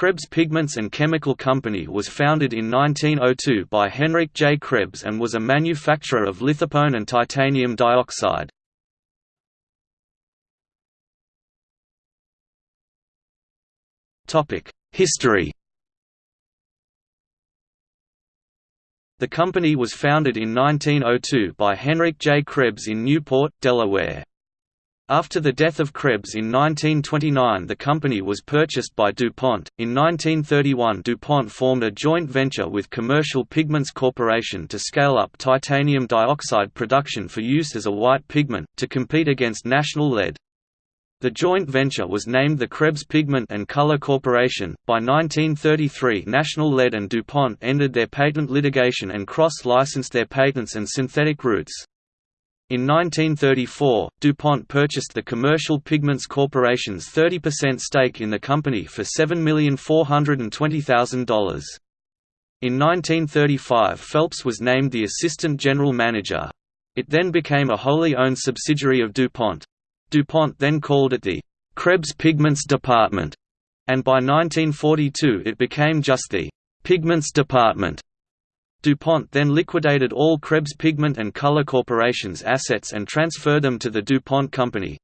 Krebs Pigments and Chemical Company was founded in 1902 by Henrik J. Krebs and was a manufacturer of lithopone and titanium dioxide. History The company was founded in 1902 by Henrik J. Krebs in Newport, Delaware. After the death of Krebs in 1929 the company was purchased by DuPont. In 1931 DuPont formed a joint venture with Commercial Pigments Corporation to scale up titanium dioxide production for use as a white pigment, to compete against National Lead. The joint venture was named the Krebs Pigment and Color Corporation. By 1933, National Lead and DuPont ended their patent litigation and cross licensed their patents and synthetic routes. In 1934, DuPont purchased the Commercial Pigments Corporation's 30% stake in the company for $7,420,000. In 1935 Phelps was named the Assistant General Manager. It then became a wholly owned subsidiary of DuPont. DuPont then called it the Krebs Pigments Department, and by 1942 it became just the Pigments Department. DuPont then liquidated all Krebs Pigment and Color Corporation's assets and transferred them to the DuPont Company.